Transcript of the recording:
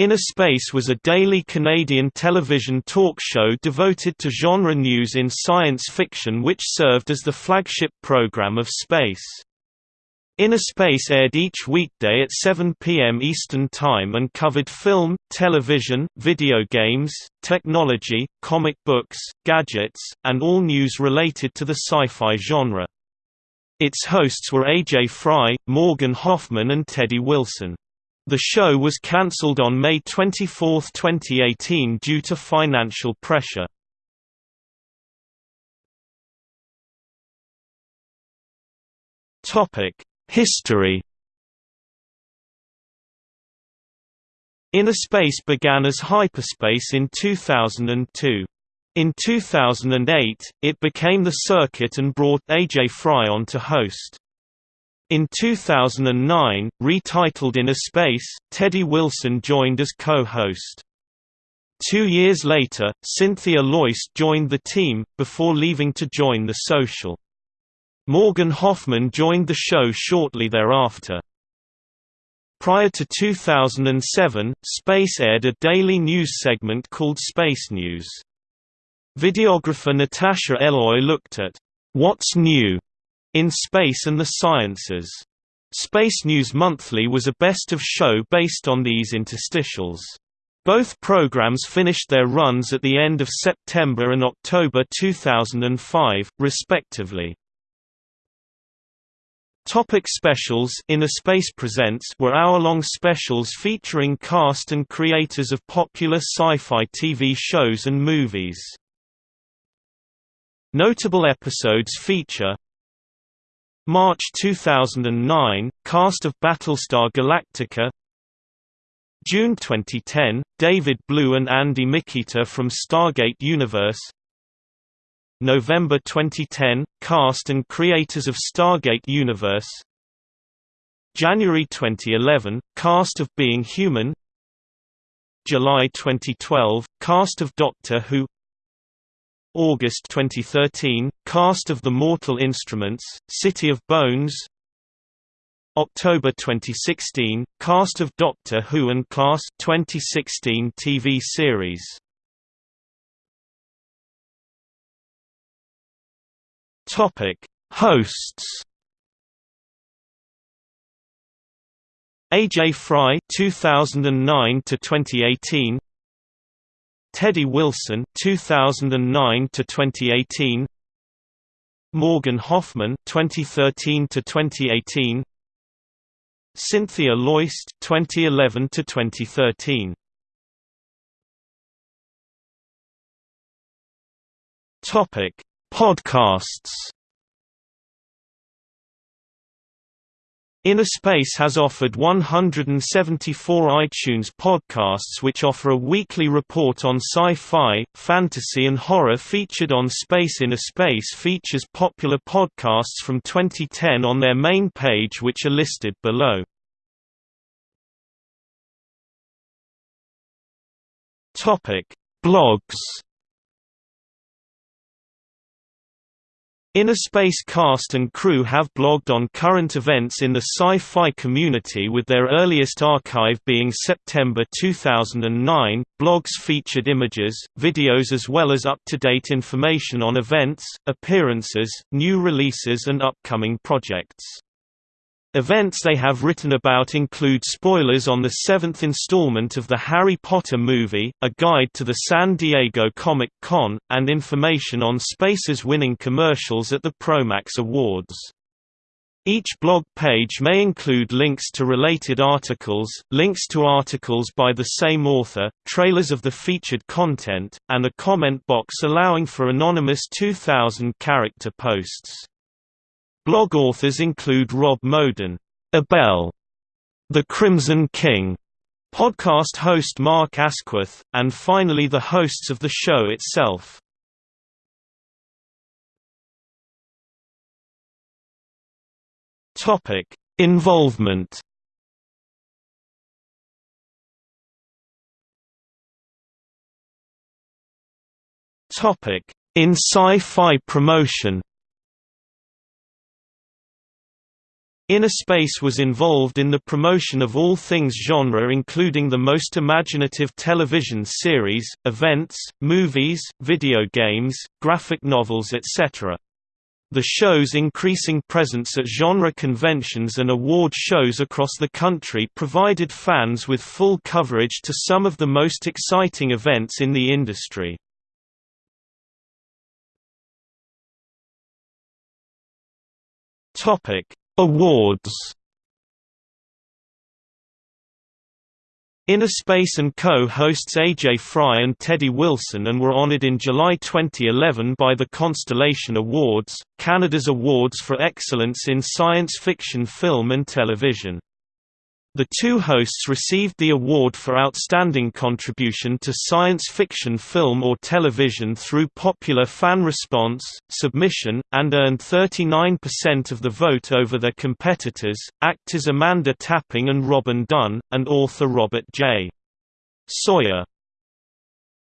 Inner Space was a daily Canadian television talk show devoted to genre news in science fiction which served as the flagship program of Space. Inner Space aired each weekday at 7 p.m. Eastern Time and covered film, television, video games, technology, comic books, gadgets, and all news related to the sci-fi genre. Its hosts were Ajay Fry, Morgan Hoffman and Teddy Wilson. The show was cancelled on May 24, 2018 due to financial pressure. History Inner Space began as HypaSpace in 2002. In 2008, it became The Circuit and brought Ajay Fry on to host. In 2009, retitled Inner Space, Teddy Wilson joined as co-host. Two years later, Cynthia Loyst joined the team, before leaving to join The Social. Morgan Hoffman joined the show shortly thereafter. Prior to 2007, Space aired a daily news segment called Space News. Videographer Natasha Eloi looked at, "'What's New?' In Space and the Sciences. Space News Monthly was a best-of show based on these interstitials. Both programs finished their runs at the end of September and October 2005, respectively. Topic specials Inner Space Presents were hour-long specials featuring cast and creators of popular sci-fi TV shows and movies. Notable episodes feature March 2009 – Cast of Battlestar Galactica. June 2010 – David Blue and Andy Mikita from Stargate Universe. November 2010 – Cast and creators of Stargate Universe. January 2011 – Cast of Being Human. July 2012 – Cast of Doctor Who August 2013, cast of The Mortal Instruments, City of Bones. October 2016, cast of Doctor Who and Class 2016 TV series. Hosts. Ajay Fry 2009 to 2018 Teddy Wilson 2009 to 2018 Morgan Hoffman 2013 to 2018 Cynthia Loyst 2011 to 2013 Topic Podcasts Inner Space has offered 174 iTunes podcasts which offer a weekly report on sci-fi, fantasy and horror featured on Space Inner Space features popular podcasts from 2010 on their main page which are listed below. Blogs Inner Space cast and crew have blogged on current events in the sci-fi community with their earliest archive being September 2009. Blogs featured images, videos as well as up-to-date information on events, appearances, new releases and upcoming projects. Events they have written about include spoilers on the seventh installment of the Harry Potter movie, a guide to the San Diego Comic-Con, and information on Space's winning commercials at the Promax Awards. Each blog page may include links to related articles, links to articles by the same author, trailers of the featured content, and a comment box allowing for anonymous 2,000-character posts. Blog authors include Rob Moden, Abel, The Crimson King, podcast host Mark Asquith, and finally the hosts of the show itself. Topic: Involvement. Topic: In sci-fi promotion. Innerspace was involved in the promotion of all things genre including the most imaginative television series, events, movies, video games, graphic novels etc. The show's increasing presence at genre conventions and award shows across the country provided fans with full coverage to some of the most exciting events in the industry. Topic: Awards Innerspace & Co. hosts Ajay Fry and Teddy Wilson and were honored in July 2011 by the Constellation Awards, Canada's awards for excellence in science fiction film and television. The two hosts received the award for Outstanding Contribution to Science Fiction Film or Television through popular fan response, submission, and earned 39% of the vote over their competitors, actors Amanda Tapping and Robin Dunne, and author Robert J. Sawyer.